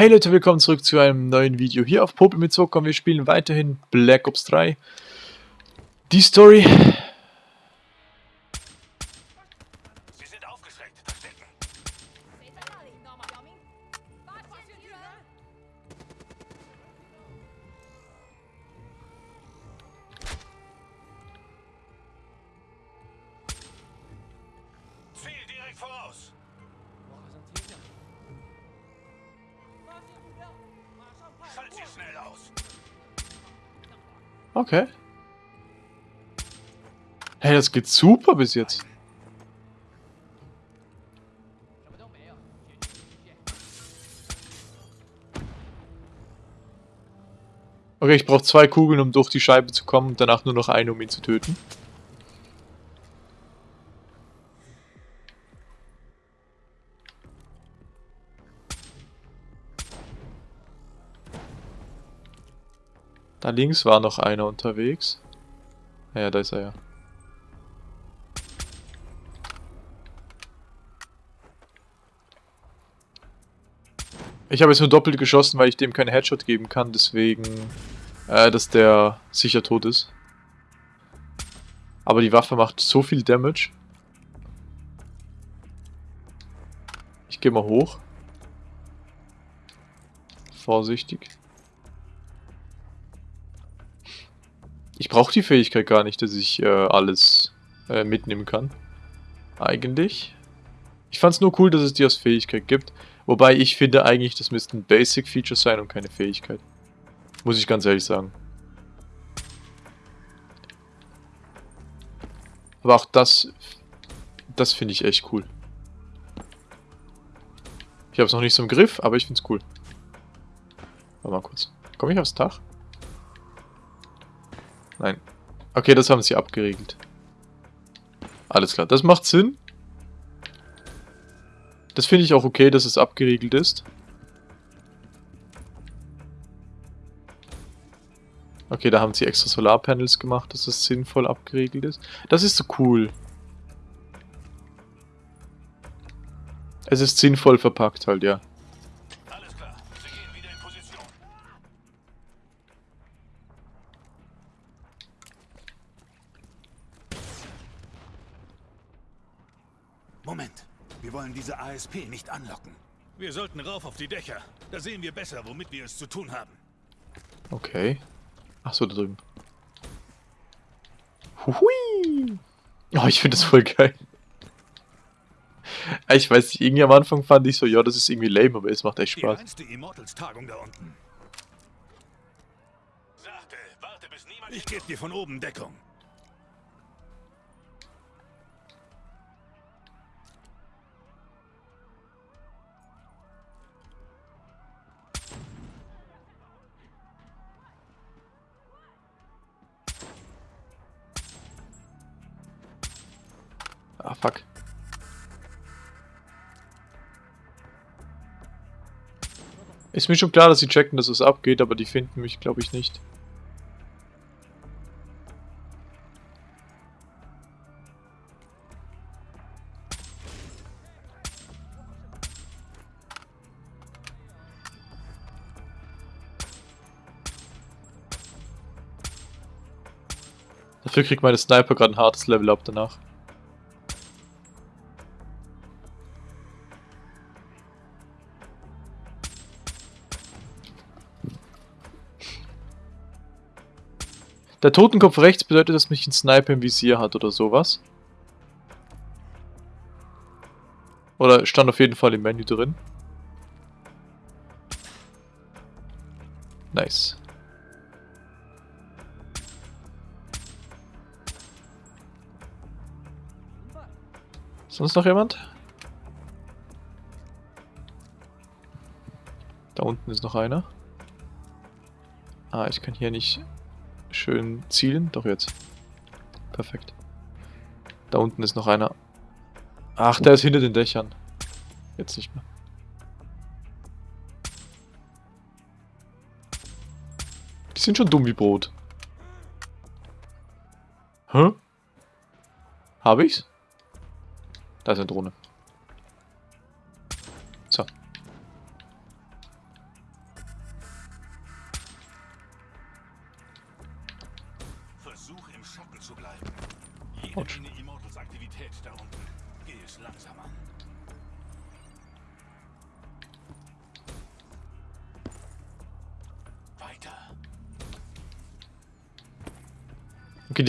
Hey Leute, willkommen zurück zu einem neuen Video hier auf Popel mit Zucker. Wir spielen weiterhin Black Ops 3. Die Story. Geht super bis jetzt. Okay, ich brauche zwei Kugeln, um durch die Scheibe zu kommen und danach nur noch eine, um ihn zu töten. Da links war noch einer unterwegs. Ja, da ist er ja. Ich habe jetzt nur doppelt geschossen, weil ich dem keinen Headshot geben kann, deswegen, äh, dass der sicher tot ist. Aber die Waffe macht so viel Damage. Ich gehe mal hoch. Vorsichtig. Ich brauche die Fähigkeit gar nicht, dass ich äh, alles äh, mitnehmen kann. Eigentlich. Ich fand es nur cool, dass es die als Fähigkeit gibt. Wobei ich finde eigentlich, das ein Basic-Feature sein und keine Fähigkeit. Muss ich ganz ehrlich sagen. Aber auch das, das finde ich echt cool. Ich habe es noch nicht so im Griff, aber ich finde es cool. Warte mal kurz. Komme ich aufs Dach? Nein. Okay, das haben sie abgeregelt. Alles klar, das macht Sinn. Das finde ich auch okay, dass es abgeriegelt ist. Okay, da haben sie extra Solarpanels gemacht, dass es sinnvoll abgeriegelt ist. Das ist so cool. Es ist sinnvoll verpackt halt, ja. Wir wollen diese ASP nicht anlocken. Wir sollten rauf auf die Dächer. Da sehen wir besser, womit wir es zu tun haben. Okay. Ach so, da drüben. Hui. Oh, ich finde das voll geil. Ich weiß nicht, irgendwie am Anfang fand ich so, ja, das ist irgendwie lame, aber es macht echt Die Spaß. reinste Immortals-Tagung da unten. Sachte, warte bis niemand... Ich gebe dir von oben Deckung. Ah, fuck. Ist mir schon klar, dass sie checken, dass es abgeht, aber die finden mich, glaube ich, nicht. Dafür kriegt meine Sniper gerade ein hartes Level up danach. Der Totenkopf rechts bedeutet, dass mich ein Sniper im Visier hat oder sowas. Oder stand auf jeden Fall im Menü drin. Nice. Sonst noch jemand? Da unten ist noch einer. Ah, ich kann hier nicht schön zielen. Doch jetzt. Perfekt. Da unten ist noch einer. Ach, der ist hinter den Dächern. Jetzt nicht mehr. Die sind schon dumm wie Brot. Hä? Habe ich's? Da ist eine Drohne.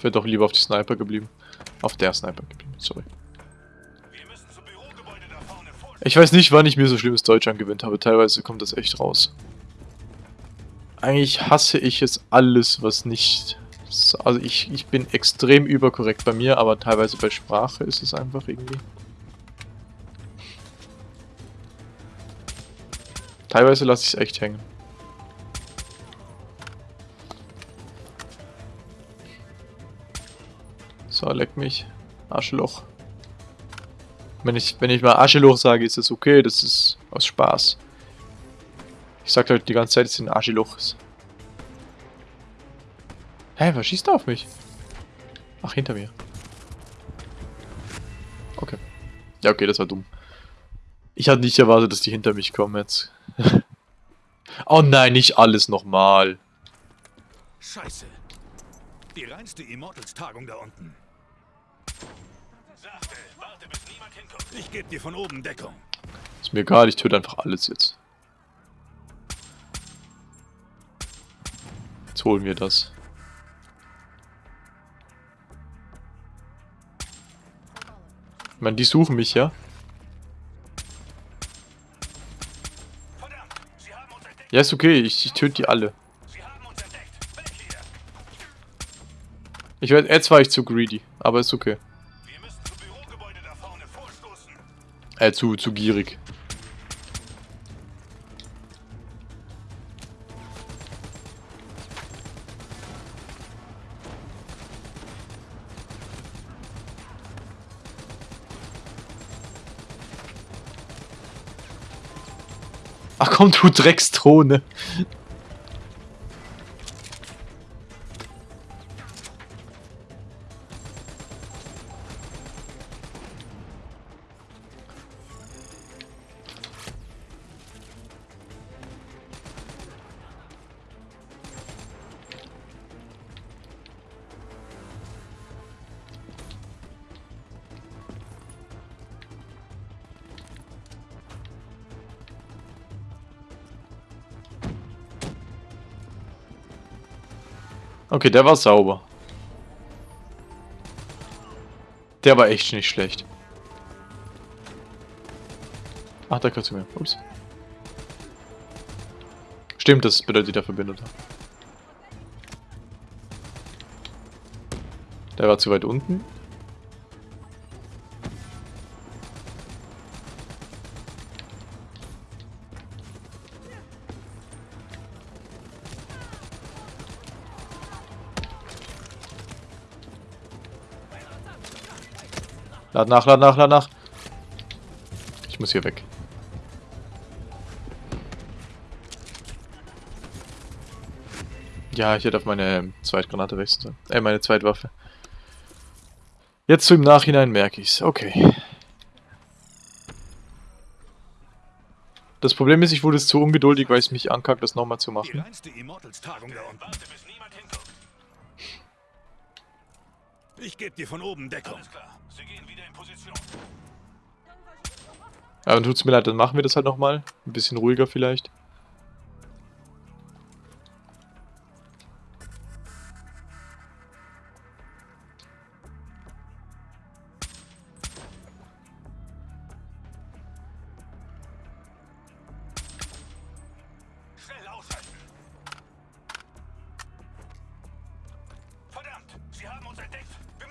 ich wäre doch lieber auf die Sniper geblieben. Auf der Sniper geblieben, sorry. Ich weiß nicht, wann ich mir so schlimmes Deutsch angewöhnt habe. Teilweise kommt das echt raus. Eigentlich hasse ich es alles, was nicht... Also ich, ich bin extrem überkorrekt bei mir, aber teilweise bei Sprache ist es einfach irgendwie... Teilweise lasse ich es echt hängen. So, leck mich. Arschloch. Wenn ich, wenn ich mal Arschloch sage, ist das okay, das ist aus Spaß. Ich sag halt die ganze Zeit, es sind Arschlochs. Hä, was schießt da auf mich? Ach, hinter mir. Okay. Ja, okay, das war dumm. Ich hatte nicht erwartet, dass die hinter mich kommen jetzt. oh nein, nicht alles nochmal. Scheiße. Die reinste Immortals-Tagung da unten. Sachte, warte, bis niemand hinkommt. Ich gebe dir von oben Deckung. Ist mir egal, ich töte einfach alles jetzt. Jetzt holen wir das. Ich meine, die suchen mich ja. Ja, ist okay, ich, ich töte die alle. Ich werd, jetzt war ich zu greedy, aber ist okay. Äh, zu, zu gierig. Ach komm, du Drecksdrohne. Okay, der war sauber. Der war echt nicht schlecht. Ach, da kannst du mir. Ups. Stimmt, das bedeutet der Verbündeter. Der war zu weit unten. Lad nach, lad nach, lad nach. Ich muss hier weg. Ja, ich hätte auf meine Zweitgranate wechseln sollen. Äh, meine Zweitwaffe. Jetzt so im Nachhinein merke ich's. Okay. Das Problem ist, ich wurde jetzt zu ungeduldig, weil es mich ankackt, das nochmal zu Die machen. reinste Immortals-Tagung da unten. Ich gebe dir von oben Deckung. Alles klar. Sie gehen wieder in Position. Ja, dann tut's mir leid, dann machen wir das halt nochmal. Ein bisschen ruhiger vielleicht.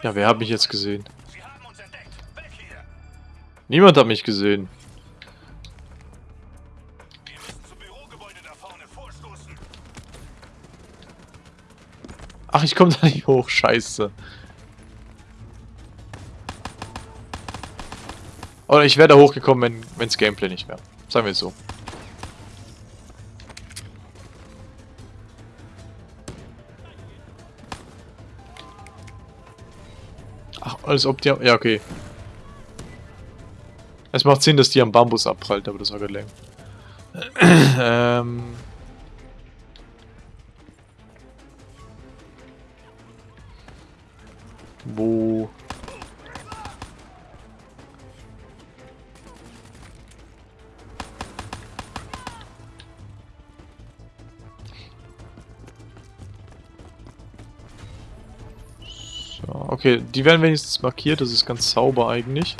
Ja, wer hat mich jetzt gesehen? Niemand hat mich gesehen. Ach, ich komme da nicht hoch. Scheiße. Oder ich wäre da hochgekommen, wenn wenns Gameplay nicht wäre. Sagen wir es so. Als ob die... Ja, okay. Es macht Sinn, dass die am Bambus abprallt, aber das war gerade lame. ähm... Wo... okay, die werden wenigstens markiert, das ist ganz sauber eigentlich.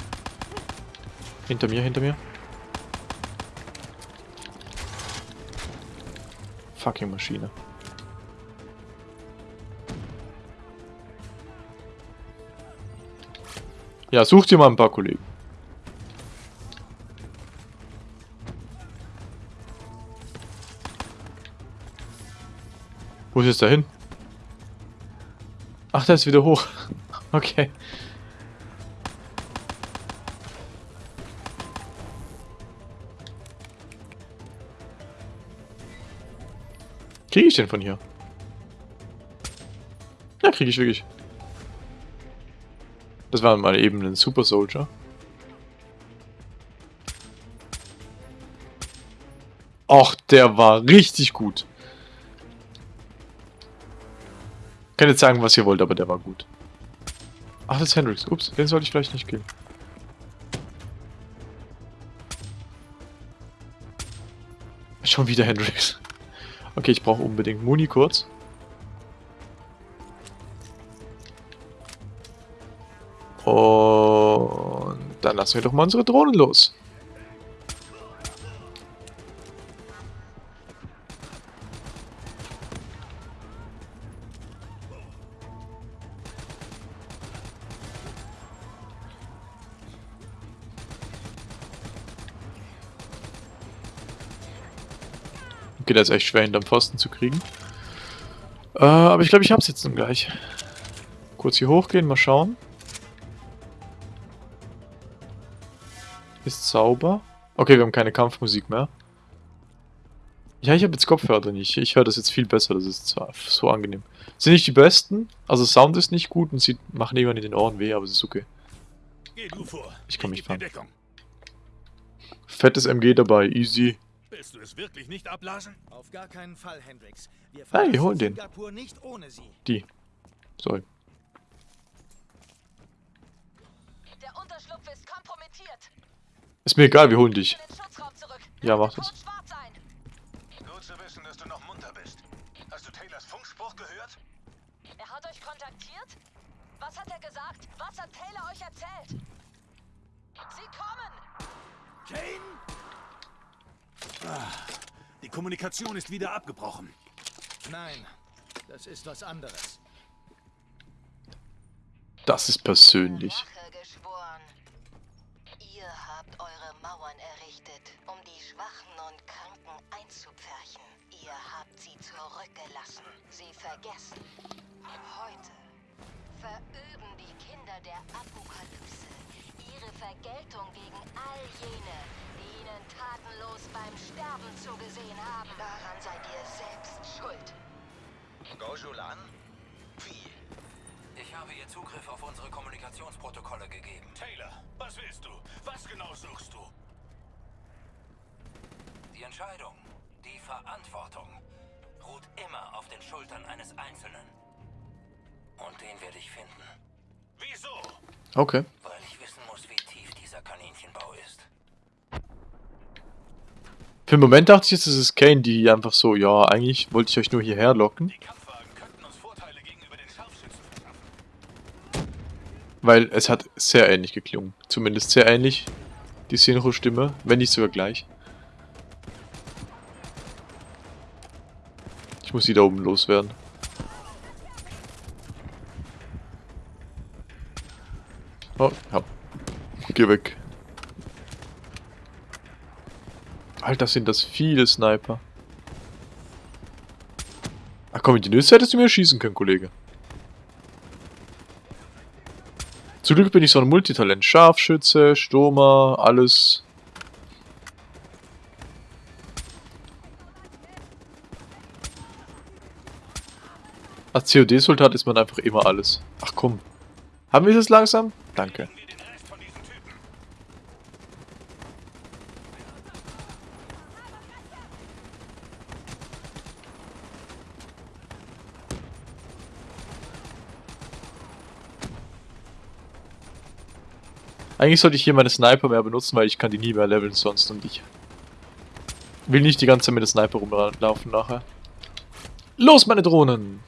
Hinter mir, hinter mir. Fucking Maschine. Ja, such dir mal ein paar Kollegen. Wo ist jetzt dahin? Ach, der ist wieder hoch. Okay. Kriege ich den von hier? Ja, kriege ich wirklich. Das war mal eben ein Super Soldier. Och, der war richtig gut. Kann jetzt sagen, was ihr wollt, aber der war gut. Ach, das ist Hendrix. Ups, den sollte ich vielleicht nicht killen. Schon wieder Hendrix. Okay, ich brauche unbedingt Muni kurz. Und dann lassen wir doch mal unsere Drohnen los. Okay, der ist echt schwer hinterm Pfosten zu kriegen. Äh, aber ich glaube, ich hab's jetzt dann gleich. Kurz hier hochgehen, mal schauen. Ist sauber. Okay, wir haben keine Kampfmusik mehr. Ja, ich habe jetzt Kopfhörer drin. Ich, ich höre das jetzt viel besser. Das ist zwar so angenehm. Sind nicht die besten. Also Sound ist nicht gut und sie machen irgendwann in den Ohren weh, aber es ist okay. Ich komm nicht. Deckung. Fettes MG dabei, easy. Willst du es wirklich nicht abblasen? Auf gar keinen Fall, Hendrix. Wir Hey, verlassen hol den. Singapur nicht ohne sie. Die. Sorry. Der Unterschlupf ist kompromittiert. Ist mir egal, wir holen dich. Ja, mach das. Gut zu wissen, dass du noch munter bist. Hast du Taylors Funkspruch gehört? Er hat euch kontaktiert? Was hat er gesagt? Was hat Taylor euch erzählt? Sie kommen! Kane? Ah, die Kommunikation ist wieder abgebrochen. Nein, das ist was anderes. Das ist persönlich. Ihr habt eure Mauern errichtet, um die Schwachen und Kranken einzupferchen. Ihr habt sie zurückgelassen, sie vergessen. Heute verüben die Kinder der Apokalypse ihre Vergeltung gegen all jene, die ihnen tatenlos beim Sterben zugesehen haben. Daran seid ihr selbst schuld. Gojulan? Wie? Ich habe ihr Zugriff auf unsere Kommunikationsprotokolle gegeben. Taylor, was willst du? Was genau suchst du? Die Entscheidung, die Verantwortung ruht immer auf den Schultern eines Einzelnen. Und den werde ich finden, Wieso? Okay. weil wissen muss, wie tief dieser Kaninchenbau ist. Für den Moment dachte ich jetzt, es ist Kane, die einfach so, ja, eigentlich wollte ich euch nur hierher locken. Weil es hat sehr ähnlich geklungen. Zumindest sehr ähnlich. Die Synchro-Stimme, wenn nicht sogar gleich. Ich muss die da oben loswerden. Oh, ja. Geh weg. Alter, sind das viele Sniper. Ach komm, in die Nüsse hättest du mir schießen können, Kollege. Zum Glück bin ich so ein Multitalent. Scharfschütze, Stürmer, alles. Als COD-Soldat ist man einfach immer alles. Ach komm. Haben wir es langsam? Danke. Wir den Rest von diesen Typen. Eigentlich sollte ich hier meine Sniper mehr benutzen, weil ich kann die nie mehr leveln sonst und ich will nicht die ganze Zeit mit der Sniper rumlaufen nachher. Los, meine Drohnen!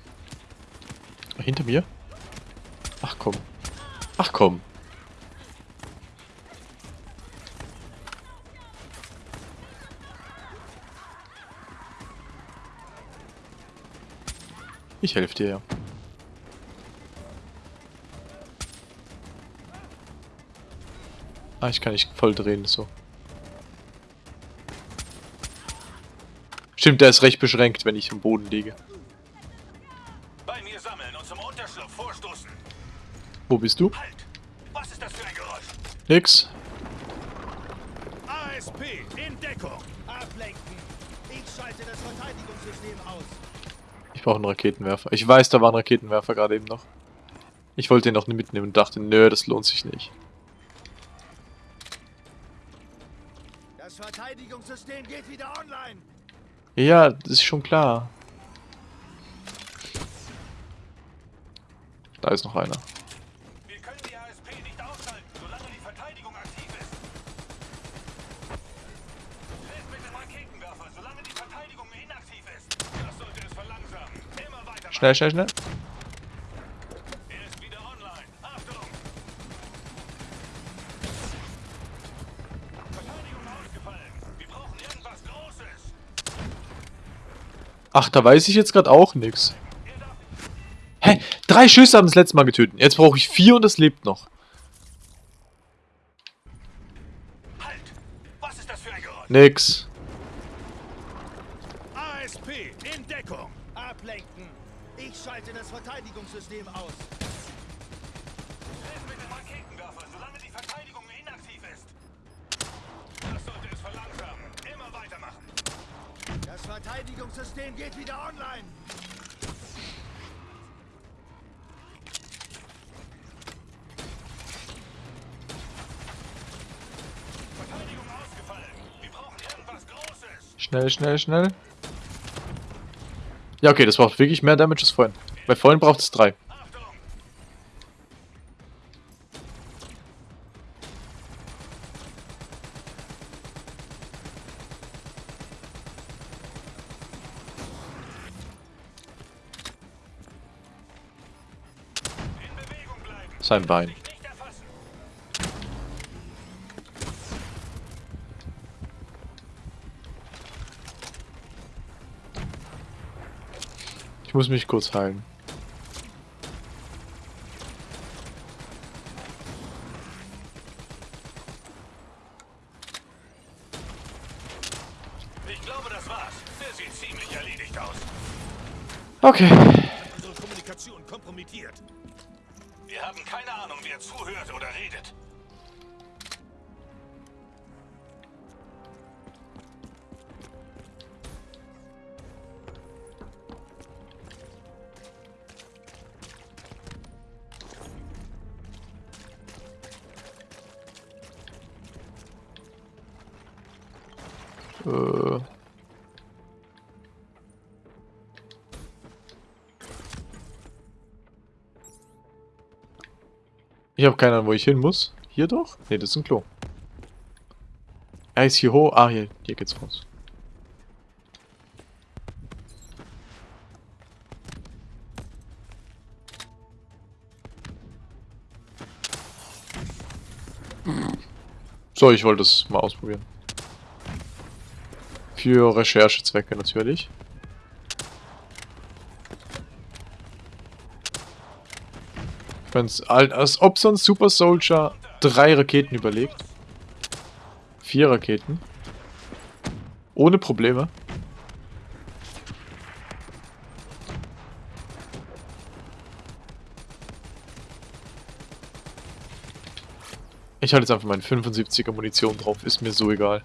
Hinter mir? Ach komm. Ach komm. Ich helfe dir ja. Ah, ich kann nicht voll drehen, so. Stimmt, der ist recht beschränkt, wenn ich am Boden liege. Bei mir sammeln und zum Unterschlupf vorstoßen. Wo bist du? Halt! Was ist das für ein Geräusch? Nix. ASP in Deckung. Ablenken. Ich schalte das Verteidigungssystem aus. Ich brauche einen Raketenwerfer. Ich weiß, da war ein Raketenwerfer gerade eben noch. Ich wollte ihn noch nicht mitnehmen und dachte, nö, das lohnt sich nicht. Verteidigungssystem geht wieder online. Ja, das ist schon klar. Da ist noch einer. Wir können die ASP nicht aushalten, solange die Verteidigung aktiv ist. Hilf mit dem Raketenwerfer, solange die Verteidigung inaktiv ist. Das sollte es verlangsamen. Immer weiter. Schnell, schnell, schnell. Er ist wieder online. Achtung! Verteidigung ausgefallen. Wir brauchen irgendwas Großes. Ach, da weiß ich jetzt gerade auch nichts. Hä? Drei Schüsse haben das letzte Mal getötet. Jetzt brauche ich vier und es lebt noch. Halt! Was ist das für ein Geräusch? Nix. Schnell, schnell, schnell. Ja, okay, das braucht wirklich mehr Damage als vorhin. Bei vorhin braucht es drei. Sein Bein. Sich nicht erfassen. Ich muss mich kurz heilen. Ich glaube, das war's. Der sieht ziemlich erledigt aus. Okay. Unsere Kommunikation kompromittiert. Wir haben keine Ahnung, wer zuhört Äh. Ich habe keine Ahnung, wo ich hin muss. Hier doch? Ne, das ist ein Klo. Er ist hier hoch. Ah, hier, hier geht's raus. So, ich wollte es mal ausprobieren. Für Recherchezwecke natürlich. Ich al- als ob so ein Super Soldier drei Raketen überlegt. Vier Raketen. Ohne Probleme. Ich halte jetzt einfach meine 75er Munition drauf, ist mir so egal.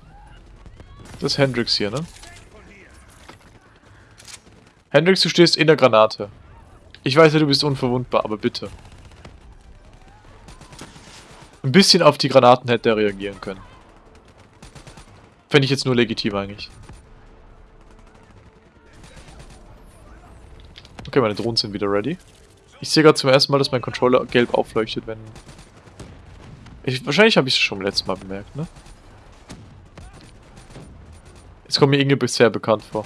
Das ist Hendrix hier, ne? Hendrix, du stehst in der Granate. Ich weiß ja, du bist unverwundbar, aber bitte. Ein bisschen auf die Granaten hätte er reagieren können. Fände ich jetzt nur legitim eigentlich. Okay, meine Drohnen sind wieder ready. Ich sehe gerade zum ersten Mal, dass mein Controller gelb aufleuchtet, wenn... Ich, wahrscheinlich habe ich es schon beim letzten Mal bemerkt, ne? Jetzt kommt mir Inge bisher bekannt vor.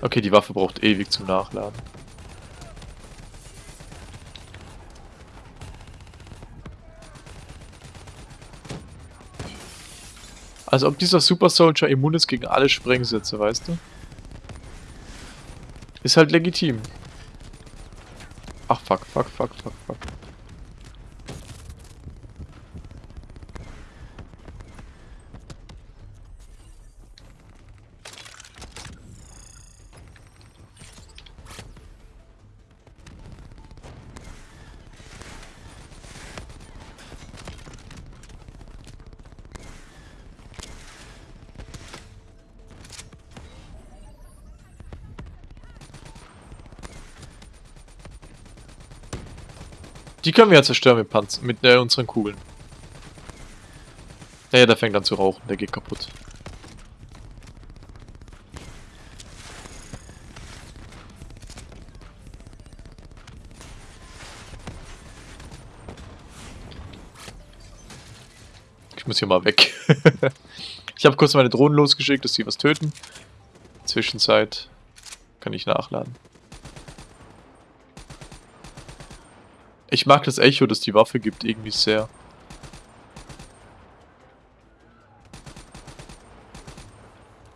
Okay, die Waffe braucht ewig zum Nachladen. Also ob dieser Super Soldier immun ist gegen alle Sprengsätze, weißt du? Ist halt legitim. Ach fuck, fuck, fuck, fuck, Die können wir ja zerstören mit Panzer, mit äh, unseren Kugeln. Naja, der fängt an zu rauchen, der geht kaputt. Ich muss hier mal weg. ich habe kurz meine Drohnen losgeschickt, dass sie was töten. Zwischenzeit kann ich nachladen. Ich mag das Echo, das die Waffe gibt, irgendwie sehr.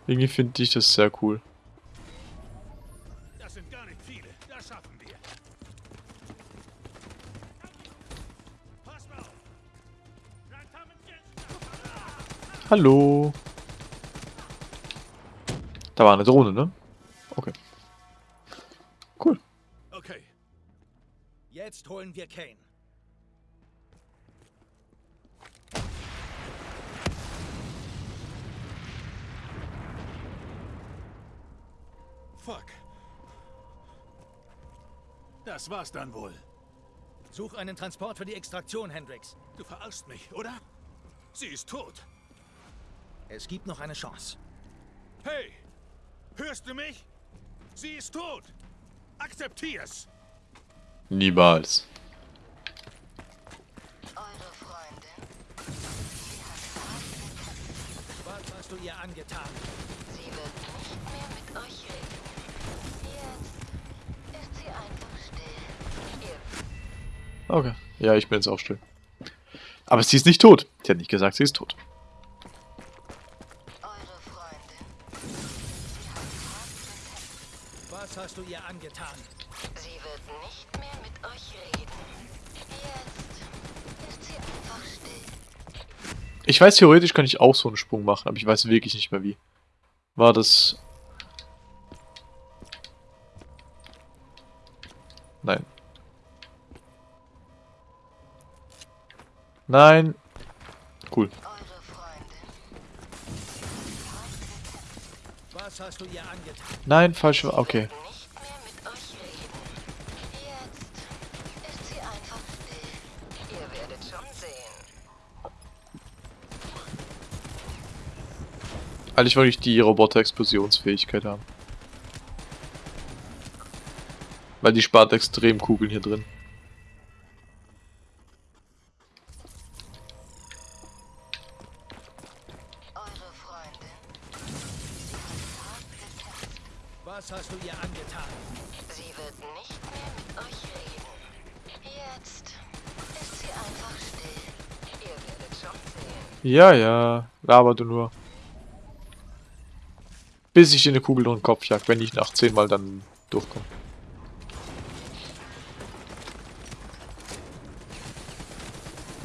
Irgendwie finde ich das sehr cool. Das sind gar nicht viele. Das schaffen wir. Pass mal auf. Hallo. Da war eine Drohne, ne? Wir Kane. Fuck. Das war's dann wohl. Such einen Transport für die Extraktion, Hendrix. Du verarschst mich, oder? Sie ist tot. Es gibt noch eine Chance. Hey! Hörst du mich? Sie ist tot. Akzeptier's. Niemals. Du ihr angetan? Sie wird nicht mehr mit euch reden. Jetzt ist sie einfach still. Ihr Okay. Ja, ich bin jetzt auch still. Aber sie ist nicht tot. Sie hat nicht gesagt, sie ist tot. Eure Freundin. Sie hat. Was hast du ihr angetan? Sie wird nicht Ich weiß, theoretisch kann ich auch so einen Sprung machen, aber ich weiß wirklich nicht mehr wie. War das... Nein. Nein. Cool. Nein, falsch. Okay. Eigentlich wollte ich die Roboter-Explosionsfähigkeit haben. Weil die spart extrem Kugeln hier drin. Eure Freundin. Sie hat hart getestet. Was hast du ihr angetan? Sie wird nicht mehr mit euch reden. Jetzt ist sie einfach still. Ihr werdet schon sehen. Ja, ja. Laber du nur. Bis ich dir eine Kugel durch den Kopf jag, wenn ich nach 10 Mal dann durchkomme.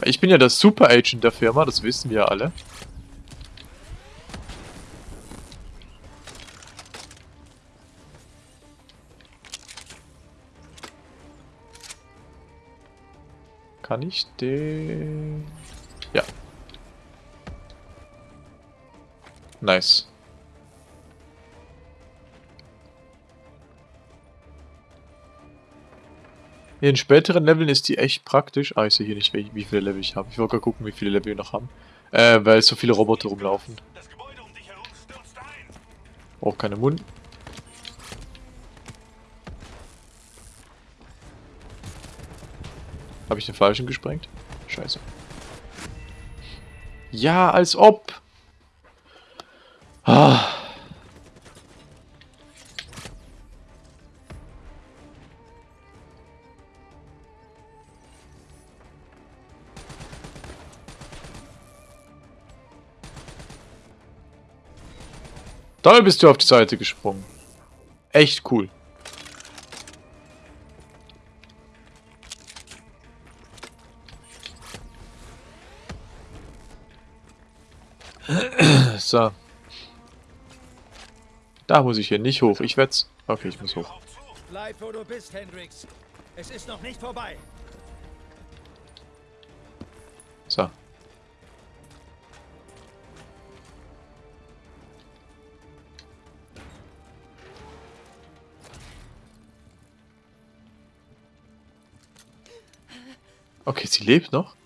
Ich bin ja der Super Agent der Firma, das wissen wir ja alle. Kann ich den... Ja. Nice. In späteren Leveln ist die echt praktisch. Ah, ich sehe hier nicht, wie viele Level ich habe. Ich wollte gerade gucken, wie viele Level wir noch haben. Äh, weil so viele Roboter rumlaufen. Um. Auch keine Mund. Habe ich den falschen gesprengt? Scheiße. Ja, als ob. Toll bist du auf die Seite gesprungen. Echt cool. So. Da muss ich hier nicht hoch. Ich werd's. Okay, ich muss hoch. Bleib, wo du bist, Hendrix. Es ist noch nicht vorbei. Sie lebt noch.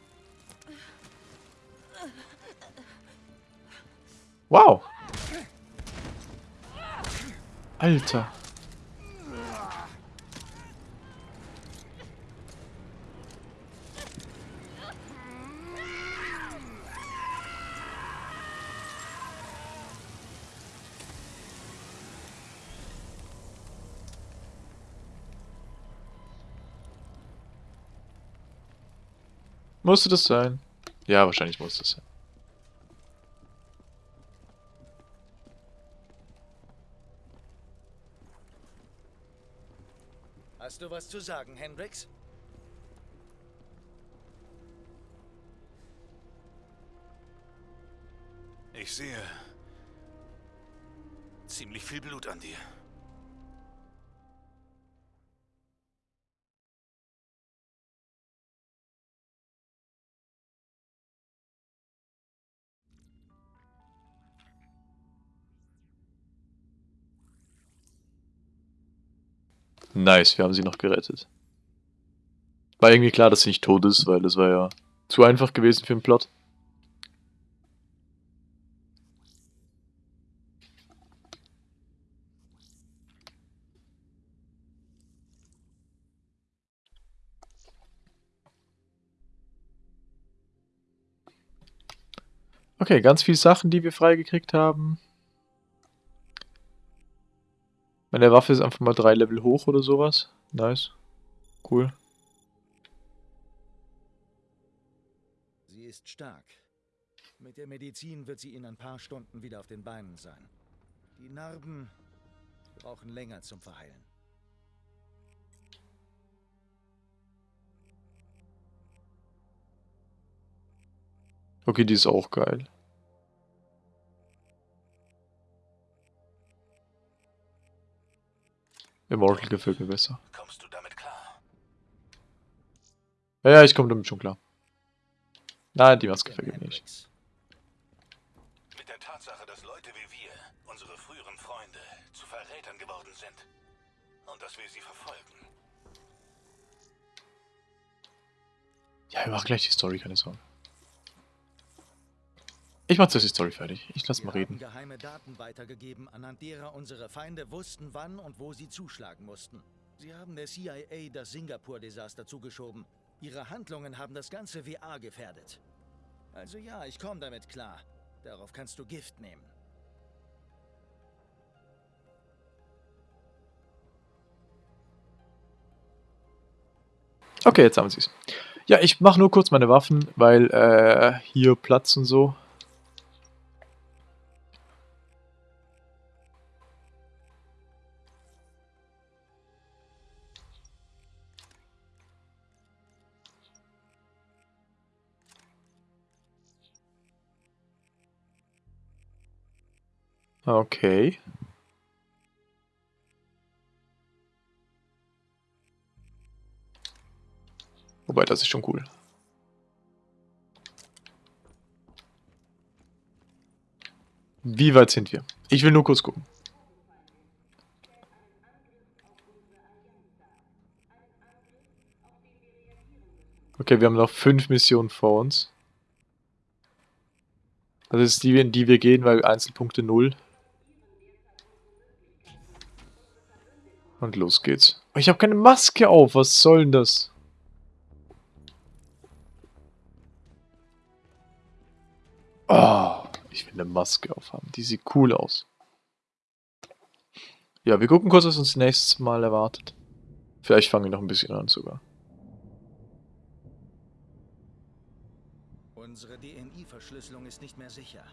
Wow. Alter. Musste das sein? Ja, wahrscheinlich muss das sein. Hast du was zu sagen, Hendrix? Ich sehe ziemlich viel Blut an dir. Nice, wir haben sie noch gerettet. War irgendwie klar, dass sie nicht tot ist, weil das war ja zu einfach gewesen für den Plot. Okay, ganz viele Sachen, die wir freigekriegt haben. Meine Waffe ist einfach mal drei Level hoch oder sowas. Nice. Cool. Sie ist stark. Mit der Medizin wird sie in ein paar Stunden wieder auf den Beinen sein. Die Narben brauchen länger zum Verheilen. Okay, die ist auch geil. Immortal gefällt mir besser. Kommst du damit klar? Ja, ja, ich komme damit schon klar. Nein, die Maske mir nicht. Mit der Tatsache, dass Leute wie wir, unsere früheren Freunde, zu Verrätern geworden sind. Und dass wir sie verfolgen. Ja, wir machen gleich die Story, keine Sorge. Ich mach zuerst die Story fertig. Ich lass Wir mal reden. geheime Daten weitergegeben, anhand derer unsere Feinde wussten, wann und wo sie zuschlagen mussten. Sie haben der CIA das Singapur-Desaster zugeschoben. Ihre Handlungen haben das ganze WA gefährdet. Also ja, ich komme damit klar. Darauf kannst du Gift nehmen. Okay, jetzt haben sie es. Ja, ich mache nur kurz meine Waffen, weil äh, hier Platz und so. Okay. Wobei, das ist schon cool. Wie weit sind wir? Ich will nur kurz gucken. Okay, wir haben noch fünf Missionen vor uns. Das ist die, in die wir gehen, weil Einzelpunkte 0 Und los geht's. Ich habe keine Maske auf, was soll denn das? Oh, ich will eine Maske aufhaben. Die sieht cool aus. Ja, wir gucken kurz, was uns nächstes Mal erwartet. Vielleicht fangen wir noch ein bisschen an sogar. Unsere DNI-Verschlüsselung ist nicht mehr sicher.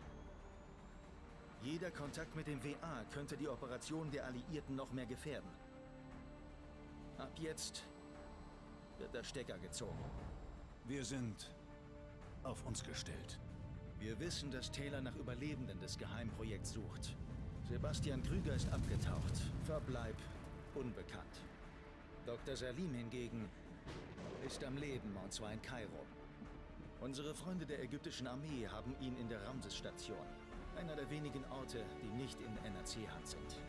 Jeder Kontakt mit dem WA könnte die Operation der Alliierten noch mehr gefährden. Ab jetzt wird der Stecker gezogen. Wir sind auf uns gestellt. Wir wissen, dass Taylor nach Überlebenden des Geheimprojekts sucht. Sebastian Krüger ist abgetaucht. Verbleib unbekannt. Dr. Salim hingegen ist am Leben und zwar in Kairo. Unsere Freunde der ägyptischen Armee haben ihn in der Ramses-Station. Einer der wenigen Orte, die nicht in NRC-Hand sind.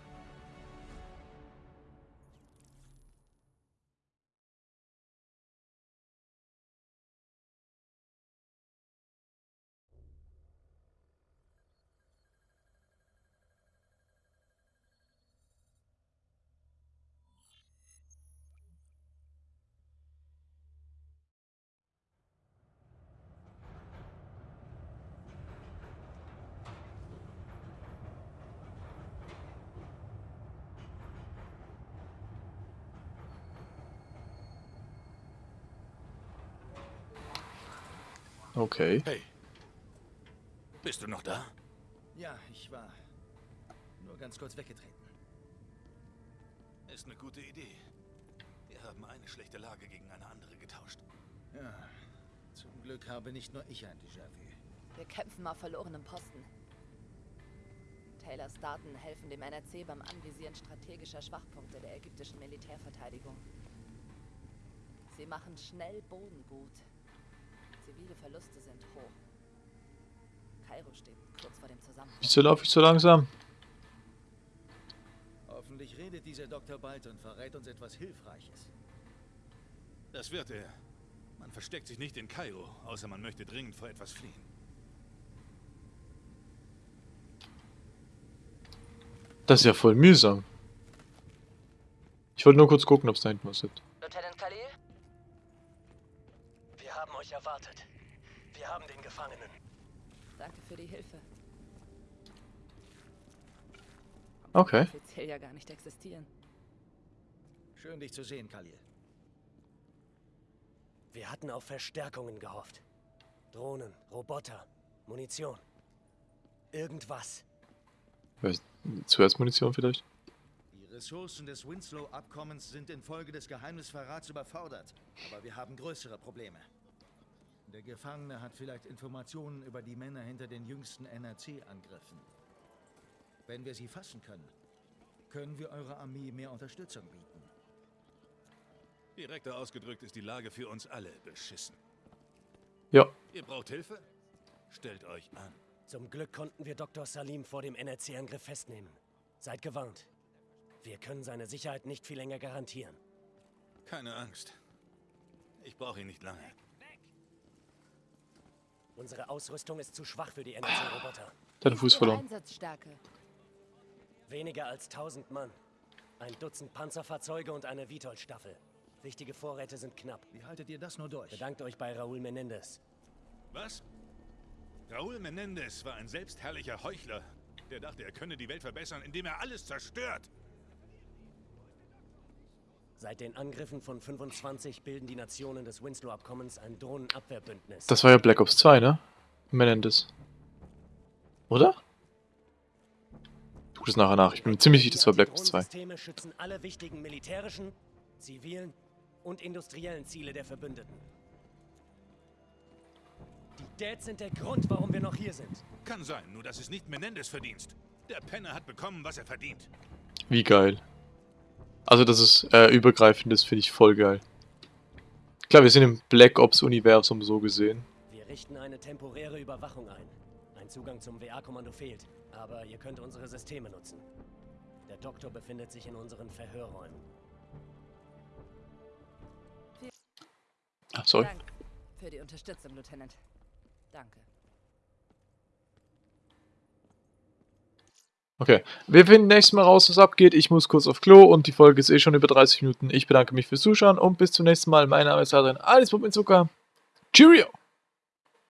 Okay. Hey. Bist du noch da? Ja, ich war nur ganz kurz weggetreten. Ist eine gute Idee. Wir haben eine schlechte Lage gegen eine andere getauscht. Ja, zum Glück habe nicht nur ich ein Déjà-vu. Wir kämpfen auf verlorenem Posten. Taylors Daten helfen dem NRC beim Anvisieren strategischer Schwachpunkte der ägyptischen Militärverteidigung. Sie machen schnell Boden gut. Zivile Verluste sind hoch. Kairo steht kurz vor dem Zusammenbruch. Wieso laufe ich so langsam? Hoffentlich redet dieser Dr. bald und verrät uns etwas Hilfreiches. Das wird er. Man versteckt sich nicht in Kairo, außer man möchte dringend vor etwas fliehen. Das ist ja voll mühsam. Ich wollte nur kurz gucken, ob es da hinten was gibt. Lieutenant Khalil? Wir haben euch erwartet. Wir haben den Gefangenen. Danke für die Hilfe. Okay. Offiziell ja gar nicht existieren. Schön, dich zu sehen, Khalil. Wir hatten auf Verstärkungen gehofft. Drohnen, Roboter, Munition. Irgendwas. Zuerst Munition vielleicht? Die Ressourcen des Winslow-Abkommens sind infolge des Geheimnisverrats überfordert. Aber wir haben größere Probleme. Der Gefangene hat vielleicht Informationen über die Männer hinter den jüngsten NRC-Angriffen. Wenn wir sie fassen können, können wir eurer Armee mehr Unterstützung bieten. Direkter ausgedrückt ist die Lage für uns alle beschissen. Ja. Ihr braucht Hilfe? Stellt euch an. Zum Glück konnten wir Dr. Salim vor dem NRC-Angriff festnehmen. Seid gewarnt. Wir können seine Sicherheit nicht viel länger garantieren. Keine Angst. Ich brauche ihn nicht lange. Unsere Ausrüstung ist zu schwach für die NRC-Roboter. Deinen Fuß verloren. Einsatzstärke. Weniger als 1000 Mann. Ein Dutzend Panzerfahrzeuge und eine Vitol-Staffel. Wichtige Vorräte sind knapp. Wie haltet ihr das nur durch? Bedankt euch bei Raúl Menendez. Was? Raúl Menendez war ein selbstherrlicher Heuchler, der dachte, er könne die Welt verbessern, indem er alles zerstört. Seit den Angriffen von 25 bilden die Nationen des Winslow-Abkommens ein Drohnenabwehrbündnis. Das war ja Black Ops 2, ne? Menendez. Oder? Tu das nachher nach. Ich bin mir ziemlich sicher, das war Black Ops 2. Systeme schützen alle wichtigen militärischen, zivilen und industriellen Ziele der Verbündeten. Die Dads sind der Grund, warum wir noch hier sind. Kann sein, nur das ist nicht Menendez Verdienst. Der Penner hat bekommen, was er verdient. Wie geil. Also, dass es äh, übergreifend ist, finde ich voll geil. Klar, wir sind im Black Ops-Universum so gesehen. Wir richten eine temporäre Überwachung ein. Ein Zugang zum WA-Kommando fehlt, aber ihr könnt unsere Systeme nutzen. Der Doktor befindet sich in unseren Verhörräumen. Ah, sorry. Dank für die Unterstützung, Lieutenant. Danke. Okay, wir finden nächstes Mal raus, was abgeht. Ich muss kurz auf Klo und die Folge ist eh schon über 30 Minuten. Ich bedanke mich fürs Zuschauen und bis zum nächsten Mal. Mein Name ist Adrian, alles Pop mit Zucker. Cheerio!